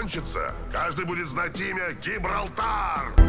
кончится, каждый будет знать имя Гибралтар!